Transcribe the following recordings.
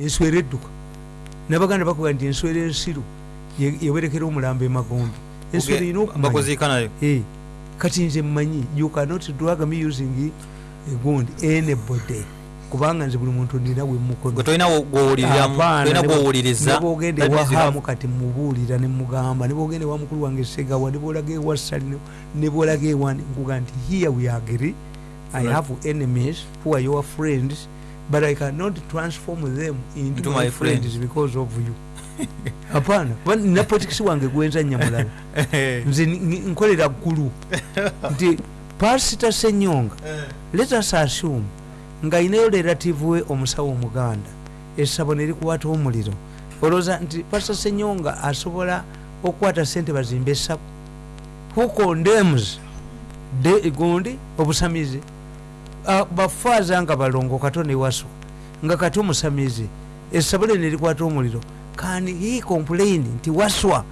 enswera edduka nabaganda bakuga nti enswera ensiru ye- yewerekera omulambo emagombe enswera erina okumanya Eh, kati nze mmanyi you cannot drag me using egundi anybody kubanga nze buli muntu nina gwe wemukono tolina gwowuliriramu tolina gwowuliriza nebogenda That means you ewahamu kati mubuulira nemugamba nebogenda ewa mukulu wange segawa nebolaga ewa sali nebolaga ewani nkuga nti here we agree i have enemies who are your friends but i cannot transform them into Into my my friends friends. because of you. Hapana. Kuba nina politikisi wange gwenza nyamulala. Nze nkolera ggulu nti pasita senyonga let us assume ng'ayinayo relative we omusawo omuganda essabo ne likukwata omuliro. Olowooza nti pasita senyonga asobola okukwata sente bazimba essabo who condemns? De gundi? Obusamizi Ah, bafaaza nga balongo kato newaso nga kati omusamizi essabo lye ne likwata omuliro. Kani he complain nti waswa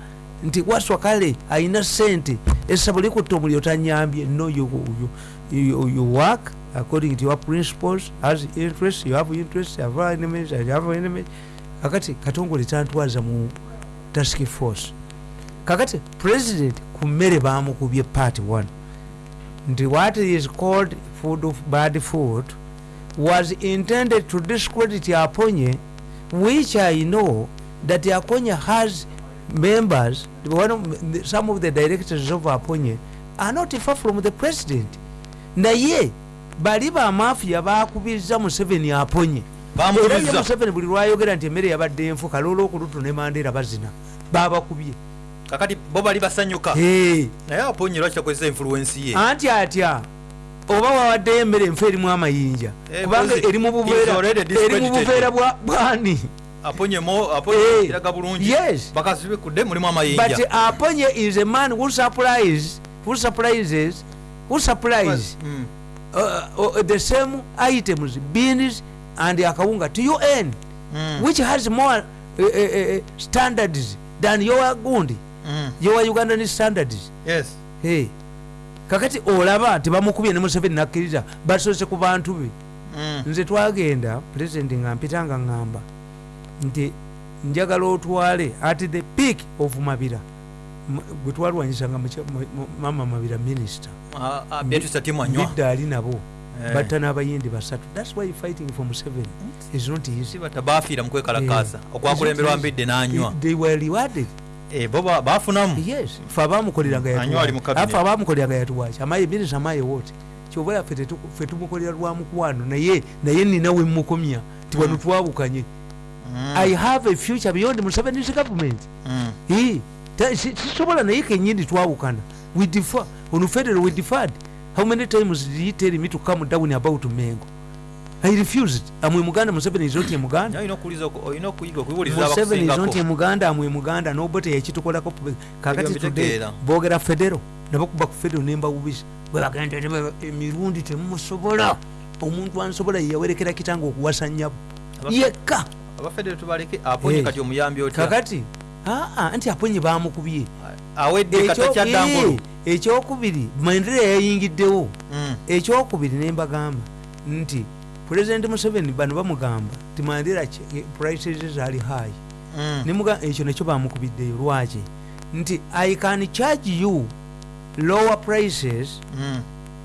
nti waswa kale ayina sente essabo likutta omuliro tanyambye no you, you, you, you work according to your principles as interest you have interest you have enemies you have enemies. Kakati katongole tantwaza mu task force. Kakati president ku mmere bamukubye part 1 nti what is called food of bad food was intended to discredit aponye which i know that aponye has members one of, some of the directors of aponye are not far from the president. Naye bali bamafiya bakubiriza museveni aponye era museveni buli lwayogera nti emmere yabadde enfu kaloola okulutu ne mandeera bazina babakubye. Kakati bo bali basanyuka. Naye aponye lwaki akozesa influensi ye? Anti atya oba wawaddeyo emmere enfu erimu amayinja Eh, kubanga eri mu buveera bwani Eh, but aponye is a man who supplies who supplies who supplies Mm. uh, uh, the same items beans and akawunga to un Mm. which has more uh, uh, uh, standards than your gundi Mm. your ugandan standards yes hey. Kakati olaba tebamukubye ne museveni nakkiriza basoose ku bantu be. Mm. nze twagenda pulezidenti nga mpita nga ŋŋamba nti njagala otwale at the peak of mabira. Gwe twalwanyisanga mama mabira minisita bidde ali nabo Eh. batta n'abayindi basatu. Thats why fighting for museveni is not easy. Si bata bafiira mu kwekalakaasa Eh. okwakulemberwa mbidde n'anywa. they were rewarded bo ba- bafunamu yes. Fe abamukoleranga Anywa ali mu cabinet. afe abamukoleranga yatuwaki amaye minisita amaye wote. Kyova yaffe tetu- ffe tumukolera lwa mukwano naye naye nina wemukomya ti wano twawukanye Mm. i have a future beyond museveni's government. Mm. Eh, si- sisobola naye kenyini twawukana we defer on federal we deferred. How many times did he tell me to come down about mengo i refused. Amwe muganda museveni is not a muganda. Museveni is not a muganda amwe muganda nobote yakitukolako kakati today. boogera federo nabakuba ku federo nembawubiza bwebagenda emirundi temumusobola omuntu ansobola yeyawerekera kitanga okuwasa nyabo yekka. Eh. kakati? Aa nti aponye bamukubye. Eh, ekyokubiri maendelea yayingiddewo. Mm. ekyokubiri nembagamba nti pulezidenti museveni bano bamugamba ti mandera prices zaali high. Mm. ekyo nekyo bamukubiddeyo lwaki? Nti i can charge you lower prices Mm.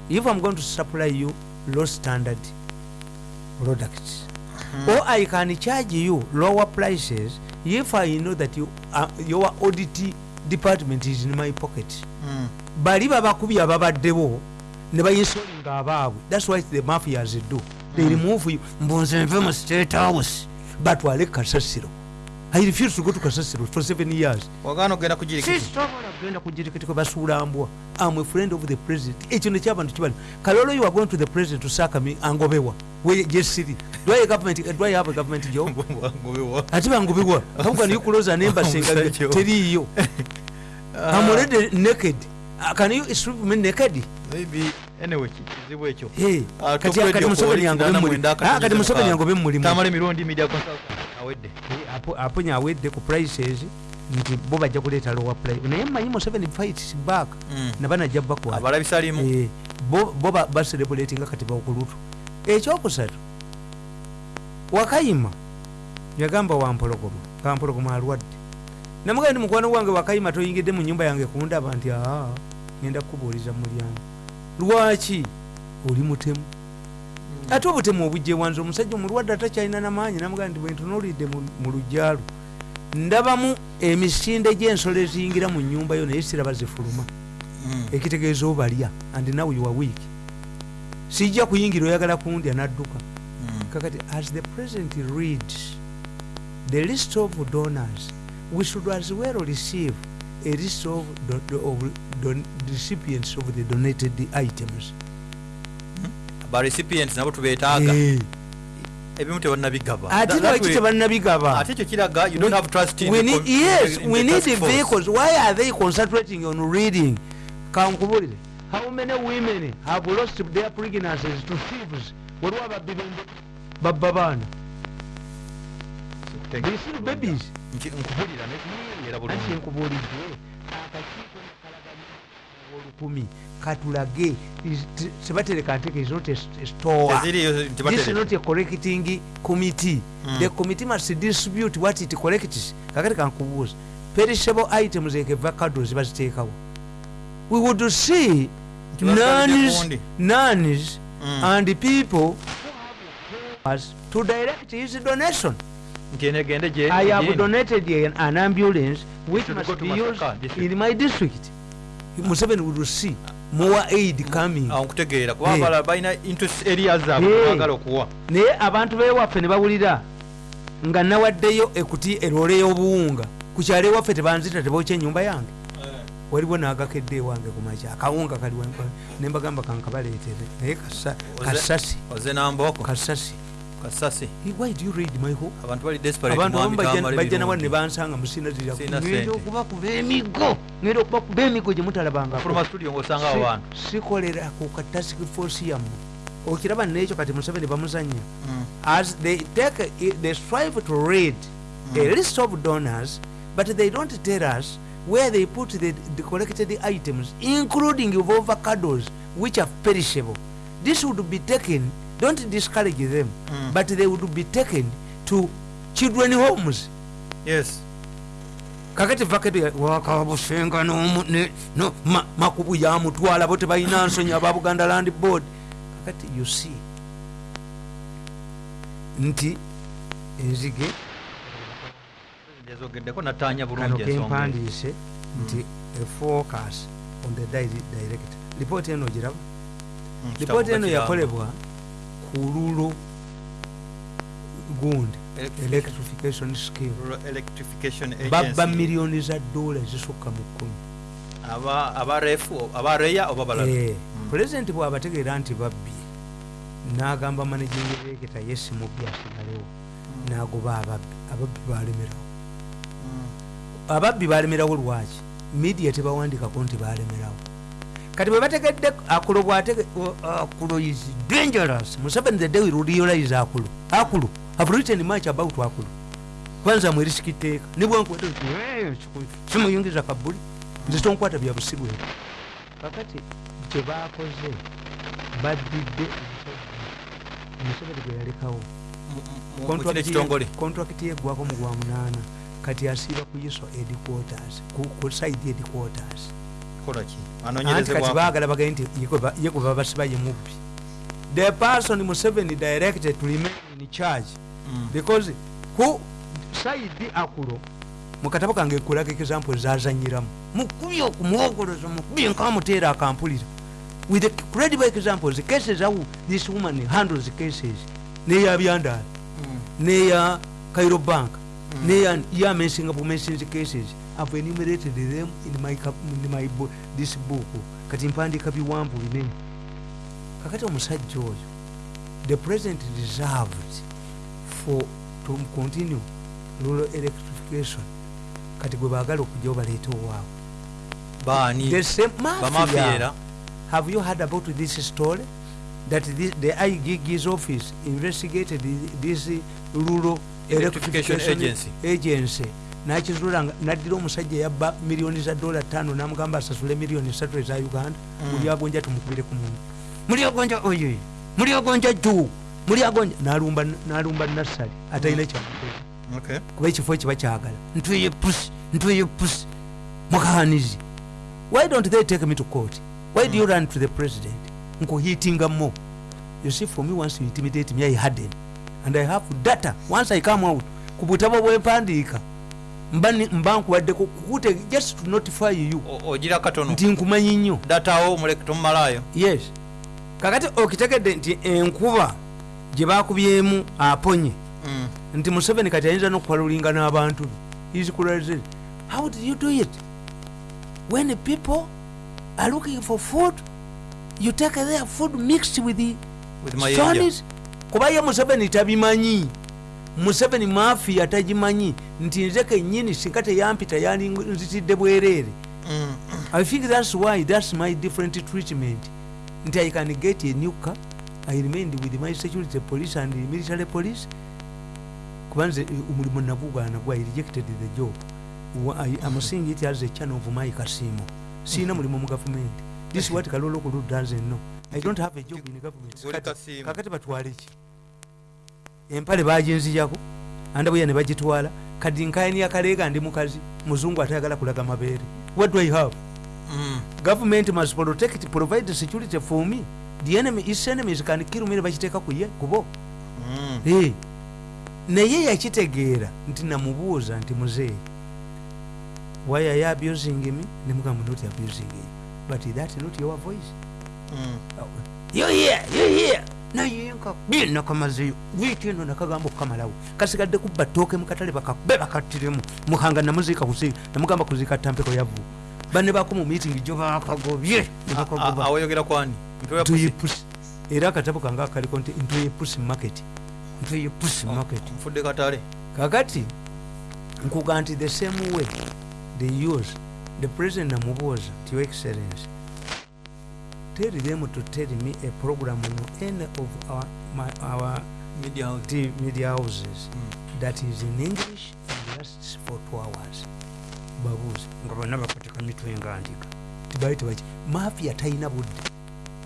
if i'm going to supply you low standard products. Or i can charge you lower prices if i know that you, uh, your audit department is in my pocket. Mm. bali babakubye ababaddewo ne bayinsolinga abaabwe. Thats why the mafias do they remove you mbunze nve mu state house. Batwale kasasiro. I refuse to go to kasasiro for seven years. Sisobola kugenda kujirikiti kwe basuula mbwa am a friend of the president. Ekyo nekyabantu kibali kalolo you are going to the president to saka me angobewa. Jesiri I, government, I have a government job? Ate bangobewa kamukan you close an embassy nga teriiyo already naked. Can you strip me naked? Maybe anyway kizibu ekyo. Ah, kati museveni yangobe kinaana muli- mwenda Ah, kati akatunyuza museveni mukaaga. yangobe mulimu tamale mirundi media consultant awedde Apo- aponya awedde ku prices nti bo bajja kuleeta lower price. Naye mmanyi museveni fights back Mm. nabanajja bakwata Eh, bo bo ba- baserebulatinga kati bakulutu ekyokusatu wakayima yagamba wampologoma kampologoma alwadde. Namugamba ndi mukwano gwange wakayima toyingidde mu nyumba yange kundaba nti aa ngenda kukubuuliza mulyango lwaki? Oli mutemu. Ate obutemu obujja ewanze omusajja omulwadde atakyalina namaanyi namugamba nti bwentunuulidde mu- lujjalo ndabamu emisinde gy'ensolo eziyingira mu nyumba yo naye siraba zifuluma. Ekitegeeza obalya and now you are weak. Sijja kuyingira oyagala kundya nadduka. Kakati as the president reads the list of donors we should as well receive a list of, do, of don, recipients of the donated items. Ba recipients nabo tubeetaaga. Eh, ebimu tebannabigaba. Ate lwaki tebannabigaba? Ate ekyo kiraga you don't have trust in we the need, com- yes in the we need force. vehicles. Why are they concentrating on reading? Kankubulire. How many women have lost their pregnancies to thieves? Waliwo ababbi b'embo- babba baana they still babies. Nkubulira anti bulungi nkubuulidde akakiiko olukumi katulage is- t- sebatereka nteke is not a s- a store. Teziriyo this is tebatereka not a collecting committee. Mm. the committee must distribute what it collects. Kakati kankubuuza perishable items like avocados baziteekawo we would see nuns, nuns Mm. and people to direct his donation. nti eno egende gye i have donated an, an ambulance which must be used in my district. Museveni would see more aid coming. Nkutegeera Eh. kubanga balina interest areas zaabwe Eh. bagala okuwa. Naye abantu bewaffe ne bawulira nga nawaddeyo ekuti erole y'obuwunga. Ku kyalo ewaffe tebanzita tebokya ennyumba yange. Waliwo n'agakedde ewange ku makya akawunga kali nembagamba kankabaleetere. Naye kasasi kasasi kasasi. Why do you read my hope abantu bali desperate abantu abamu bajja- nawa ebirungi. ne bansanga musinazira Sina ngenda sente. okubakuba emigo ngenda okubakuba emigo gye mutalabanga fuluma studio ngaosanga abo bantu sikolera ku katask force yammwe. Okiraba nekyo kati museveni bamuzanya Mm. as they take they strive to read. A list of donors but they don't tell us where they put the, the collected items including of avocados which are perishable. This would be taken don't discourage them Mm. but they would be taken to children homes. Yes. Kakati vaketi wakabusenga nomu- ne- no, ma- makubu yamutwala bo tebalina nsonyi aba buganda land board. Kakati you see nti enzige kempandiise nti a focus on the di- director lipooti eno giraba? Mm, lipooti kitabuga eno yakolebwa ku lulo gundi Electrification- scheme. babba agency. miliyoni za dola ezisukka mu kkumi oba balala Eh, Mm. pulezidenti bw'abategeera nti babbye n'agamba managing director yesi mubbi asigalewo n'agoba ababbi ababbi balemerawo Mm. ababbi balemerawo lwaki? Midiya tebawandikako nti balemerawo kati bwe bategedde akulo bwatege o- akulo is dangerous. Museveni the day realize akulo akulo have written much about akulo kwanza mwerisiki ne bwankwata nti, "Eh, siku- simuyingiza kabuli nze tonkwata bya busiru ebyo kakati kye bakoze baddidde museveni gwe yalekawo. Kontrakiti yeggwako mu gwa munaana. Kati asiiba ku iso headquarters ku, ku side headquarters kola ki anti kati baagala bagende nti ye gwe ba- ye mubbi the person museveni directed to remain in charge. Because ku saidi akulo mukatabo kange kulaga example zazanyiramu. Mukubi okumuwogoloza mukubi nkamuteera akampulira. With credible examples cases how this woman handles cases. Neya byandala neya cairo bank neya yamensinga bumensinzi cases i've enumerated them in my, in my bo- this book. Kati mpandiika biwambu binene kakati omusajja oyo the president reserved for to continue rural electrification. Kati gwe baagala okujja obaleeta owaabwe Have you heard about this story? That this, the IGG's office investigated this rural Electrification electrification agency. agency nakizula nga naddira omusajja yabba miliyoni za dola tano namugamba asasule miliyoni satu eza uganda Mm. muli agonja tumukubire ku muntu muli agonja oyo muli agonja juu muli agonja nalumba nalumba nassali atalina kyamukola Okay. kuba ekifo kiba kyagala. Ntweye pusi ntweye pusi mukanizi why don't they take me to court? Why do you run to the president? Nkuhitinga mo you see for me once you intimidate me i harden. And i have data. Once i come out ku butabo bwempandiika mba nkubaddeko kukute just to notify you. Ogira katono. Nti nkumanyi nnyo. Datawo muleke tomumalayo yes. Kakati okitegedde nti enkuba gye bakubyemu aponye. Mm. nti museveni kati ayinza nokukwalulinga n'abantu. Be isikulalze how did you do it? When people are looking for food you take their food mixed with the With stones kuba ye museveni tabimanyi museveni mafiya tagimanyi nti nze kenyini singa teyampita yandinzitidde bwereere Mm. i think that's why that's my different treatment. Nti i can get a new car i remained with my security police and military police. Kuba nze eh, omulimu nabugana gwa i rejected the job. I- I'm seeing it as a channel of my casino siina mulimu mu government. This is what kalolo kulu doesn't know. I don't have a job in government. Kakati batwale ki empale baginzijako andabuya ne bagitwala. Kadi nkayani akaleega ndi mukazi muzungu atayagala kulaga mabeere. What do i have? Mm. government must protect provide security for me. The enemy is enemies can kill me ne bakiteeka kuye kubo Mm. Eh, naye yakitegeera nti namubuuza nti muzeeyi why are you abusing me? Nemugamba not abusing you. But that not your voice. Mm. you here you here naye nka nakamazeyo wiiki eno nakagamba okukamalawo kasigadde kubba ttooke mukatale bakakube bakattiremu mukanga namuziika kusi namugamba kuziika tampeko yavu banne bako mu meeting gyo bakagobye awoyogera kwani Mutwe wa ntuye pusi. pusi era akatabo kange akaliko nti ntuye pusi market. Ntuye pusi market. nfudde katale. Kakati nkuga nti the same way they use the president namubuuza ti your excellence tell them to tell me a program in any of our, my, our Media house. t- media houses. Mm. that is in english and lasts for two hours. Babuuza nga bonna bakwateka mitwe nga ndiga tibaite baki mafia talina budde.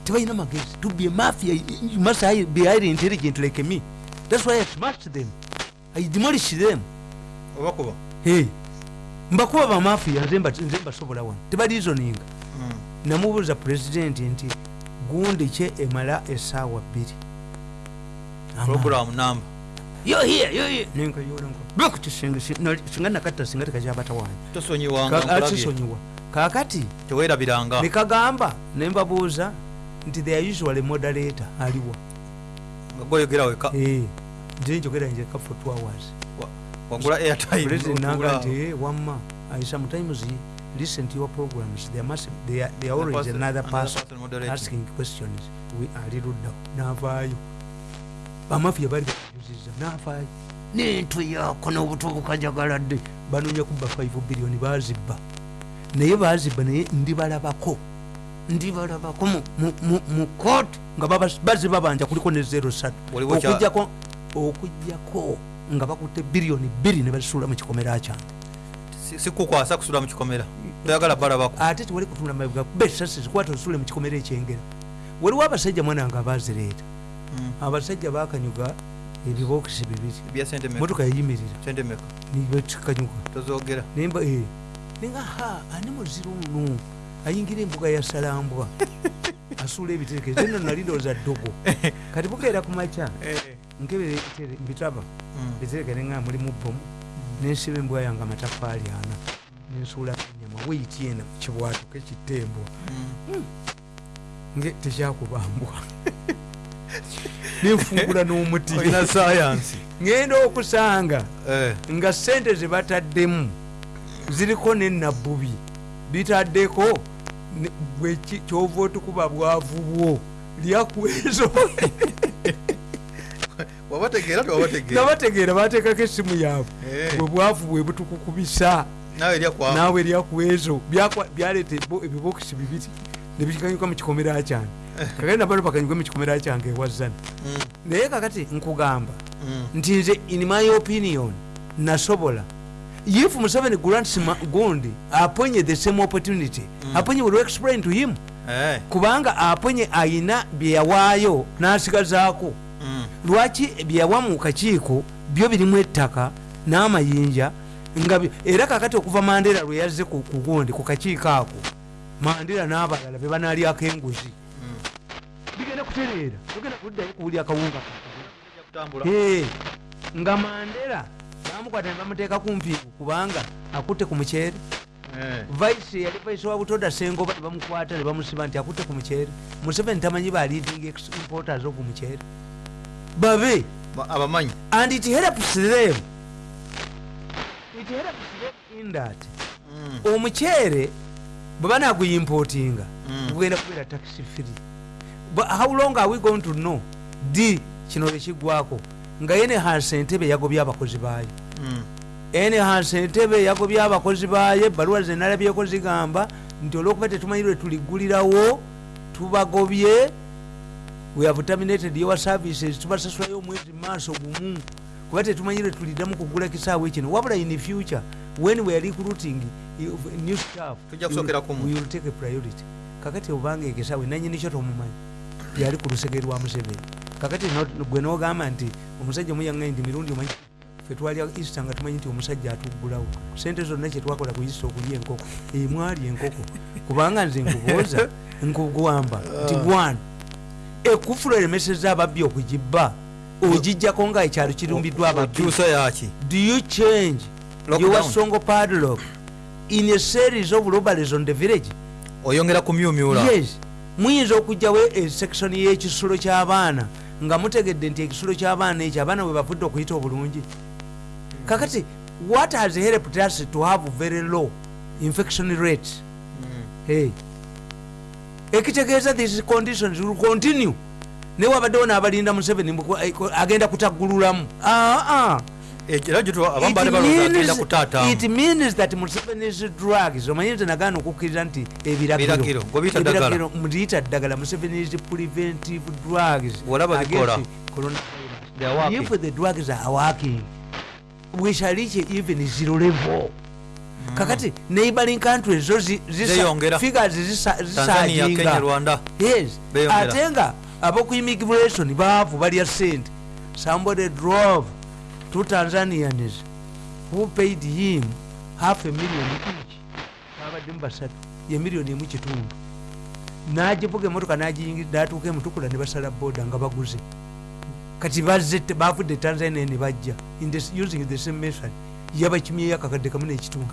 Tebalina magezi. To be a mafia you must be highly intelligent like me. That's why i smashed them. I demolished them. Obakuba hey. Mbakuba bamafia nze mba- nze mbasobola wano. Tebalizoninga Mm. Namubuuza pulezidenti nti gundi kye emala esaawa bbiri? Singa nakatta singa tekakyabata wange tosonyiwanga Ka- nkulabye. akisonyiwa kakati teweerabiranga. nekagamba nembabuuza nti the usual moderator aliwa nga gwoyogera weka Eh, nze njogera njeka for two hours. Wa- wagula airtime president nanga nti "Eh, wamma i sometimes listen to your programs. There must there, are- there are always person- another another person person moderating. asking questions. We ali luddawo navaayo bamafia bali bajuziza navaayo nentwe yako n'obuto bukajagaladde banoonya kubba 5 biliyoni bazibba. Naye bazibba naye ndibalabako. Ndibalabako mu- mu- mu- mu kooti nga baba- baziba banja kuliko ne 03 Waliwo kya- okujjako okujjako nga bakutte biliyoni bbiri ne bazisuula mu kikomera kyange. Si- sikukwasa kusula mu kikomera toyagala balabako ate tewali kutunda mabiga kuba esasi zikwata osule mu kikomera ekyengera. Waliwo abasajja mwana nga abazireeta Mm. abasajja bakanyuga ebibokisi bibiri. Motoka yayimirira. Nemba eh, nenga ha ani muziro ono? Ayingira embuga ya salambwa asuula ebiterekezo eno nali ndowooza ddogo. Kati bukeera ku makya. Nkebere ebitere- mbitaba. Mm. biterekere nga mulimu bomu nensiba embwa yange amatafaali ana. Nensuula enyama weiti ena kibwatuka ekitembwa Mm. nge tekyakubambwa. Nenfungula n'omuti. Olina sayansi ngenda okusanga Eh. nga sente zebataddemu ziriko nenabbubi bweki- kyova otukuba bwavu bwo lyakwezo wabategeera nabategeera bateekako essimu yaabwe Eh. bwe bwavu bwe butukukubisa naawe lyakwezo byakwa- byaleeta ebibokisi bibiri nebikanyuka mu kikomera kyange kakati nabano bakanyuka mu kikomera kyange ewazana Mm. naye kakati nkugamba Mm. nti nze in my opinion nasobola if museveni grants gundi aponye the same opportunity Mm. aponye will explain to him Eh. kubanga aponye ayina byeyawaayo n'asigazaako. Lwaki byeyawa mu kakiiko byo birimu ettaka n'amayinja nga era kakati okuva mandera lwe yazze ku gundi ku kakiiko ako mandera n'abalala be banaalyako enguzi. Bigenda kutereera togenda kuddayo kuwulya akawunga Eh, nga mandera bamukwata ne bamuteeka ku mpiigu kubanga akutte ku muceere. Vice yali vice wa butoda sengoba ne bamukwata ne bamusiba nti akutte ku muceere. Museveni tamanyi ba leading importers of muceere babe. Abamanyi. And it helps them it helps them in that. Omuceere bwe banaguyimportinga Mm. gugenda kubeera taxi free. But how long are we going to know? D kino lwekiggwako nga enehance entebe yagobye abakozi baayo. Enehance entebe yagobye abakozi baayo ebbaluwa zenalabyeko zigamba nti olwokuba tetumanyi lwe tuliggulirawo tubagobye we have terminated your services. Tubasasulayo omwezi maaso gumu kuba tetumanyi lwe tuliddamu kugula kisaawe kino. Wabula in future when we are recruiting new staff we will take a priority. Kakati obanga ekisaawe nanyini kyo tomumanyi yali ku lusege lwa museveni. Kakati gwe nogamba nti omusajja omuyaŋŋanyi nti mirundi omanyi fe twalya easter nga tumanyi nti omusajja atuggulawo. Sente zonna kyetwakola ku easter okulya enkoko emwali enkoko. Kubanga nze nkubuuza nkugwamba nti one ekufulu eremeseza ababbi okugibba ogijjako nga ekyalo kirumbiddwa ababbi. Do you change your songo padlock in a series of robberies on the village? Oyongera kumyumyula? Yes. Muyinza okugjawo esekisoni y'ekisulo ky'abaana nga mutegedde nti ekisulo ky'abaana ekyo abaana bwe bavudde okuyita obulungi. Kakati what has helped us to have very low infection rate hey. Ekitegeeza these conditions will continue. Naye wabaddewo n'abalinda museveni eh, agenda kutaggululamu. Ah, ah. gyo abamu It means- that museveni's drugs. Omanyi nze nagaana okukkiriza nti Biragiro, ebiragiro ng'obiyita ddagala. museveni's preventive drugs if the drugs are working we shall reach even zero level kakati neighboring countries zo figures zisa- tanzania kenya zisaaginga rwanda. Yes. Beyongera. ate nga aboku immigration baavu balya sente. Somebody drove two tanzanians who paid him half a million each? Babaddemu basatu ye miliyoni emu kitundu. Nagivuga emotoka natuuka emutukula ne basala boda nga baguze. Kati bazze bavudde tanzania ne bajja. Using the same method yabakimyeyo akakadde kamu n'ekitundu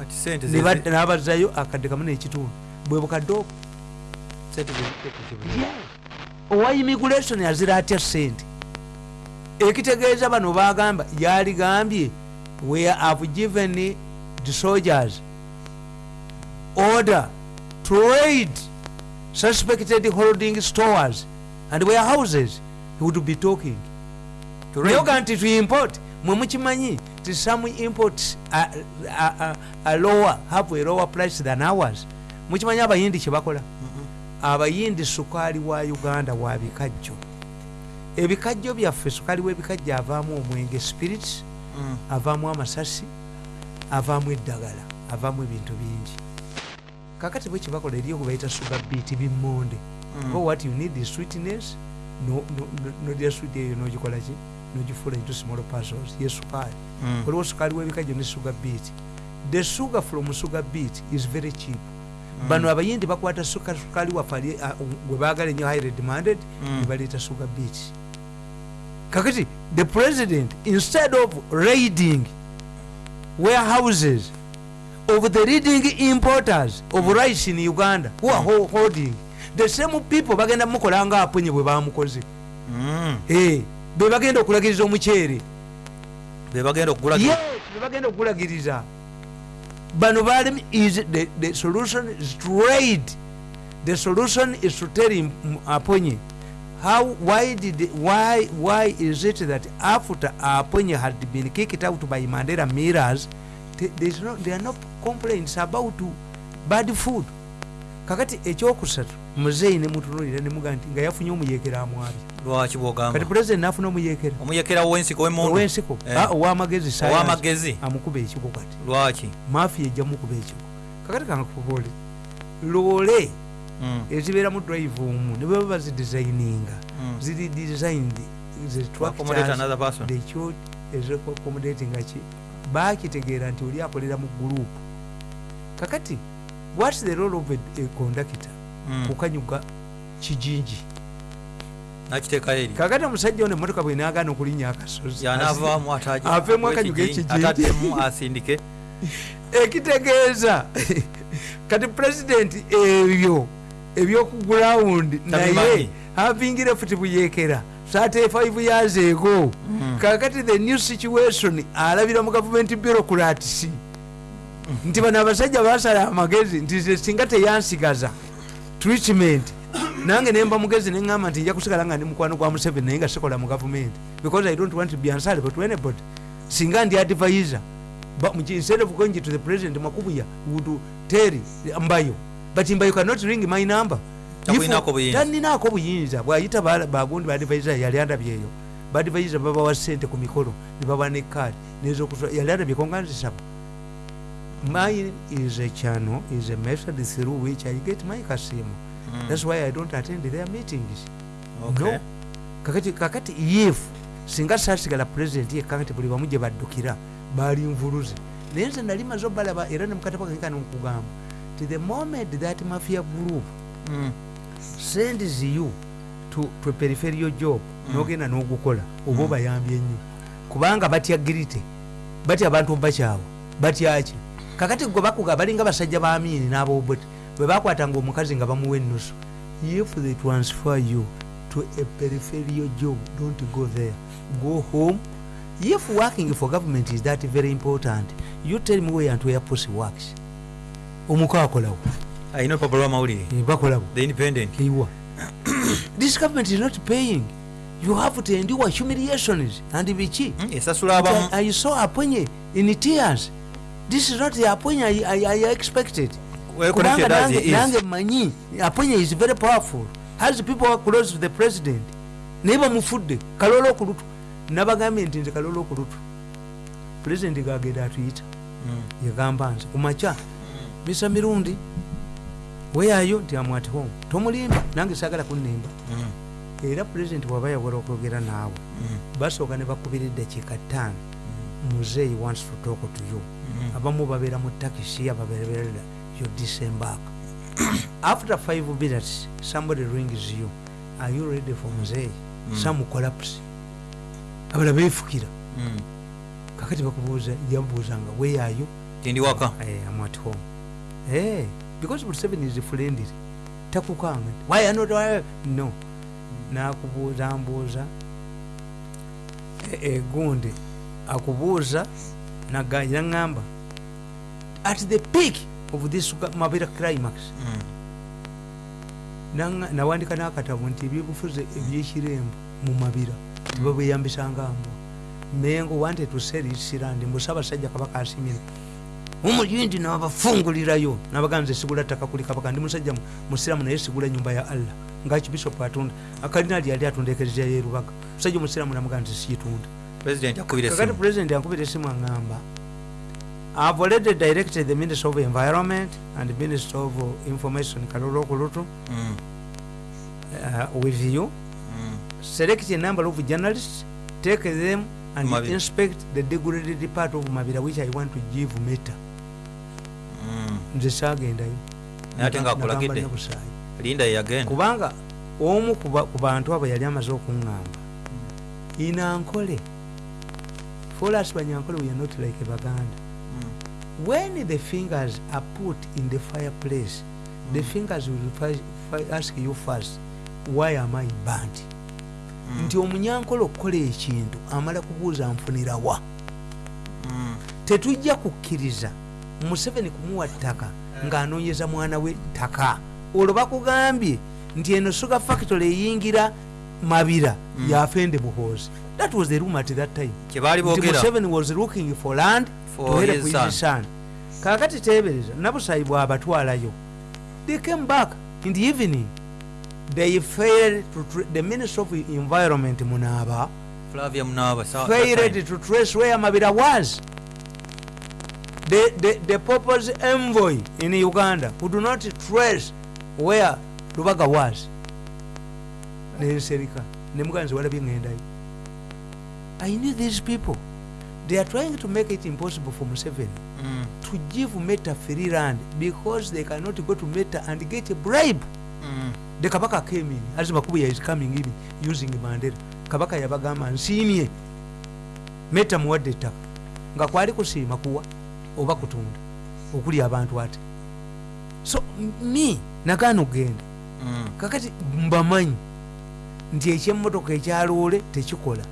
n'abazzayo akadde kamu n'ekitundu. Bwe bukadde ze- owa immigration azira atya sente ekitegeeza bano bagamba yaligambye we have given the soldiers order to raid suspected holding stores and warehouses. He would be talking. Nayoga nti to import mwe mukimanyi ti some imports are, are, are, are lower have a lower price than ours mukimanyi abayindi kyebakola abayindi sukaali wa uganda wa bikajjo ebikajjo byaffe sukaali w'ebikajjo avaamu omwenge spirits Mm. avaamu amasasi avaamu eddagala avaamu ebintu bingi kakati bwe kibakola eri okubayita sugar beat bimmonde Mm. Go what you need is sweetness no- no- no- nolya sweet eyo nogikola ki nogifuula into small parcels ye sukaali Mm. waliwo sukaali w'ebikajjo ne sugar beat the sugar from sugar beat is very cheap. Bano abayindi bakwata suka- sukaali waffe ali- a- gwe baagala ennyo highly demanded Mm. ne baleeta sugar beat kakati the president instead of raiding warehouses of the leading importers of rice in uganda who are ho- holding the same people bagenda mukola nga apunye bwe bamukoze Mm. Eh, be bagenda okulagiriza omuceere. Be bagenda okugula yes be bagenda okulagiriza bano balemi is the, the solution is to raid. The solution is to tell him mm, aponye how why did why why is it that after aponye had been kicked out by mandela mirrors there's no, there are no complaints about bad food? Kakati ekyokusatu muzeeyi nemutunulira nemuga nti nga yafunye omuyekera amwabye lwaki kati bwogamba pulezidenti nafuna omuyekera omuyekera w'ensiko w'emundu owensiko? Eh. Ah, owamagezi ow'amagezi. amukuba ekiko kati. Lwaki? Mafiya ejja mukuba ekiko kakati kankubole loole Mm. ezibeera mu drive omu ne baba bazidesigninga Mm. ziri designed ekyo eziaccomodatinga ki? Bakitegeera nti oli akolera mu gurupu kakati whats the role of a, a conductor. Kukanyuga kijinji. Nakiteekayo eri kakati omusajja ono emotoka bwenagaana okulinnya akasozi. Aveemu akanyuga ekijinji, ekitegeeza. Kati pulezidenti ebyo ebyokugulawundi naye havingire futi buyekera 35 years ago. Mm. kakati the new situation alabira mu gavumenti bureaucrats nti bano abasajja basala amagezi nti singa teyansigaza treatment. Nange nemba mugezi neŋamba nti nja kusigala nga ndi mukwano gwa museveni naye nga sikola mu gavumenti because i don't want to be answerable to anybody. Singa ndi advisor but instead of going to the president makubuya would tell mbayo. But mbayo cannot ring my number. Taninako buyinza. Bwayita ba- bagundi badvisor yali andabyeyo. Badvisor babawa sente ku mikolo nebawa ne card nezokusa yali andabyeko nga nzisaba mine is a channel is a method through which i get my kasimu Mm. that's why i don't attend their meetings Okay. no kakati kakati if singa sasigala president ye kakati buli bamu gye baddukira baali nvuluze naye nze nali maze obalaba era ne mukatabo kange kano nkugamba ti the moment that mafia group Mm. sends you to, to a peripheral job Mm. nogenda n'ogukola oba Mm. obayambye nnyo kubanga batya girite batya abantu bakyawe batyaki kakati gwe bakuga balinga basajja ba amini n'aboboti bwe bakwatanga omukazi nga bamuwa ennusu if they transfer you to a peripheral job don't go there. Go home. If working for government is that very important. You tell me where and where pussy works omuko akolawo ayina olupapula lwamawulire bakolawo the independent. Kiwa this government is not paying. You have to endure humiliations and biki Mm, esasula abamu. I, I saw aponye in tears this is not the aponye I, I, I expected. Kubanga he nange is. nange manyi aponye is very powerful. Has people who are close to the president? Naye bamufudde kalolo okulutu nabagambye nti nze kalolo okulutu president gagenda atuyita Mm. yagamba nze kumakya bisa mirundi weyayo nti am at home. Tomulimba nange sagala kunnemba. Mm. era president bwaba yawera okwogera naawe Mm. basooka ne bakubira eddakiika ttaano muzeeyi wants to talk to you. Mm. Abamu babeera mu takisi ababeerera you disembark after five minutes somebody rings you are you ready for muzeeyi Mm. some collapse abala beefukira Mm. kakati bakubuuza yabuuzanga weyayo Ndi waka Eh, I'm at home. Hey, because Museveni is friendly. Takukanga. Why are not why? No. Nakubuuza mbuuza. E, e, gundi akubuuza naganya ngamba at the peak of this mabira climax Mm. nawandika n'akatabo nti ebyobufuzi ebyekirembo mu mabira. Tibabweyambisanga mbwa mengo wanted to sell his land mbusabasajja kabaka asimira omulindi nabafungulirayo nabaganze sigula ttaka kuli kabaka ndi musajja mu- musiramu naye sigula nyumba ya allah. Ngaki bishop atunda akalinali yali atunda ekereziya yerubaga musajja omusiramu namuganze siyitunda president akubira kakati esimu president aŋŋamba i've already directed the minister of environment and the minister of information kalolo okulutu Mm. uh, with you Mm. select a number of journalists take them and Mabira. inspect the degraded part of mabira which i want to give meta Mm. nze saagendayo ate Nagamba nabusaayi. linda yeyagenda kubanga omu ku ba- ku bantu abo yali amaze okuŋŋamba inankole folas banyankole we are not like baganda Mm. When the fingers are put in the fireplace the Mm. fingers will ask you first why am i burned Mm. nti omunyankole okukola ekintu amala kubuuza nfunirawa Mm. tetujja kukkiriza museveni kumuwa ttaka ng'anoonyeza mwana we ttaka olwo bakugambye nti eno suga factory eyingira mabira Mm. yafende buhoozi that was the room at that time museveni was looking for land For to help his his son. son kakati tebereza nabusayi bwabatwalayo they came back in the evening they failed to the minister of environment flavia sa- failed to trace where Mabira was. The, the, the Pope's envoy in Uganda could not trace where Lubaga was. Nenserika. Nemuganzi walabye ngendayo. I knew these people. they are trying to make it impossible for museveni Mm. to give meta free land because they cannot go to meta and get a bribe Mm. the kabaka came in as makubuya is coming in using mandela kabaka yabagamba nsiimye meta muwadde ettaka nga kwali kusiima kuwa oba kutunda okuli abantu ate so me nagaana okgenda Mm. kakati mbamanyi nti ekyemmotoka ekyaloole tekikola.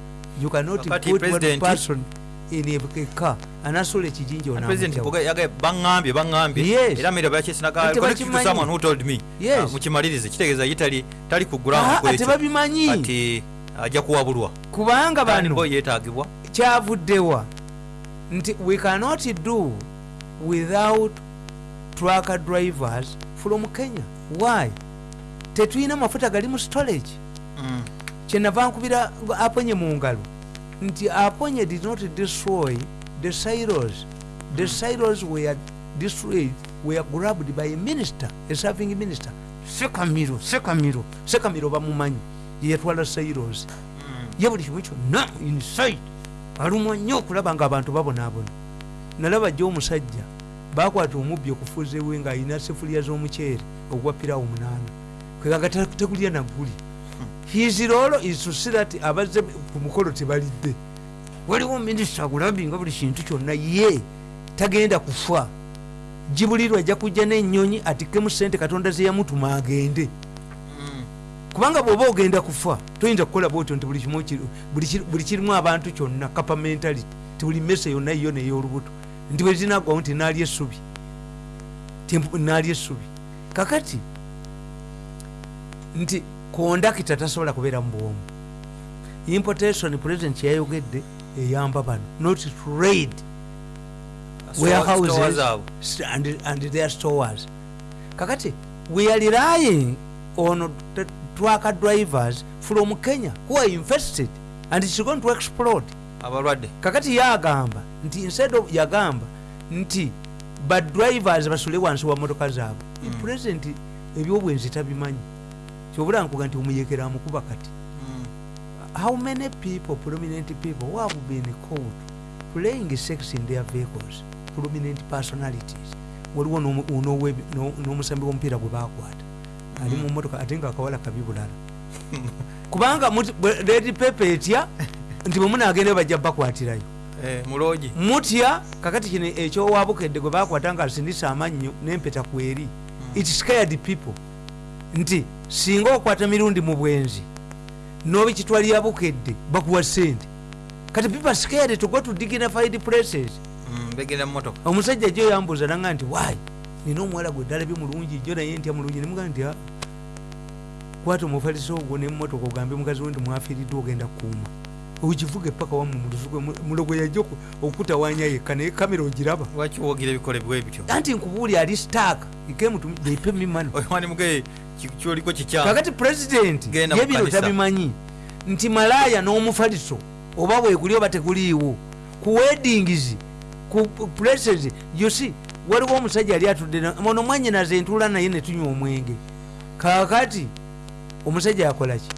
You cannot put one person in a car anasola ekijinja And President onamutyawo Boga yaga baŋŋambye baŋŋambye Yes. era mira bakyesinaga Ate connect to bakimanyi. someone who told me? Yes. Ah, mukimalirize kitegeeza ye tali ku Ah, ground ate kwekyo babimanyi? Ati ajja kuwabulwa kubanga bano bo yeetaagibwa. kyavuddewa nti we cannot do without tracker drivers from kenya. Why? Tetulina mafuta gali mu storage. Kyenava nkubira aponye mu ngalo nti aponye did not destroy the silos. The silos were destroyed were grabbed by a minister a serving minister. Sekamiro sekamiro sekamiro bamumanyi yetwala silos. Mm. ye buli kimu kyonna inside. Alumwa nnyo okulaba nga abantu babonaabona nalaba jjo omusajja bakwata omubbi okufuuzewe ng'alina sefuliya z'omuceere ogwa pirawo munaana. Kwegaga tegulya naguli his role is to see that abazze ku mukolo tebalidde. Waliwo minisita agulambinga buli kintu kyonna ye tagenda kufa gibulirwa ajja kujja n'ennyonyi atikkemu sente katonda ze yamutuma agende. Mm. kubanga bw'oba ogenda kufa toyinza kukola bwotyo nti buli kirimu abantu kyonna kapamentality ti buli mese yonna yo ney'olubuto nti bwe zinaggwawo nti naalya essubi. Naalya essubi. Kakati nti kondakita tasobola kubeera mu bwomu. Importation president kyeyayogedde eyamba bano not trade. Warehouses and, and their stores. Kakati we are relying on trucker drivers from kenya who are infested and it's going to explode. Abalwadde. Kakati yagamba nti instead of yagamba nti badrivers basule wansi wa motoka zaabwe. Mm. president ebyobwenzi tabimanyi kyobula nkuga nti omuyekera amukuba kati. Mm. how many people prominent people who have been caught playing sex in their vehicles? Prominent personalities. Waliwo n'omusambi w'omupiira gwe bakwata ali mu motoka ate nga akawala kabi bulala kubanga red paper etya nti bwe munagenda bajja bakwatirayo. Eh, muloogi mutya kakati kino ekyowabukedde gwe bakwata nga asindisa amannyo n'empeta kweri it scared people nti singa okwata mirundi mu bwenzi n'obikitwalira bukedde bakuwa sente. Kati people scared to go to dignified places. Mm, begenda mu motoka omusajja jo yambuuza nanga nti wayi nina omuwala gwe ddala bye mulungi jo naye ntya mulungi? Nemuga nti "Ah, kwata omufaliso ogwo nemumotoka ogambe mukazi we nti mwafiiriddwa ogenda kukuuma okivuga epaka wamu muluzugwe mulogo yajja oku- okutawanya yekka naye kamera ogiraba lwaki wogira ebikolebwa ebityo anti nkubuuli ali stack ikemutmani wani muge kyoliko kikyamu kakati president Genda mu ye bino kanisa. tabimanyi? Nti malaaya n'omufaliso oba bweguli oba teguliiwo ku weddings ku places yosi waliwo omusajja ali atudde na- ono mwanyinaze entuula naye netunywa omwenge. Kakati omusajja yakolaki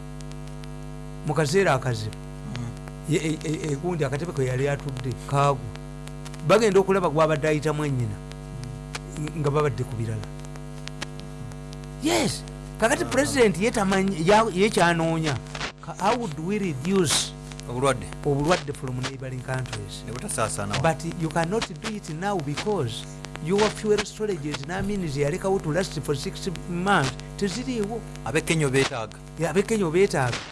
mu kaseera akazibu egundi akatebe kwe yali atudde kaagu. Bagenda okulaba gwabadde ayita mwanyina nga babadde ku birala. Yes! Kakati ya- yekyanoonya how would we reduce obulwadde? obulwadde from neighboring countries? But you cannot do it now because your fuel storages namins yalekawo to last for six months. Teziriiwo. Abekenya beetaaga abekenya obeetaaga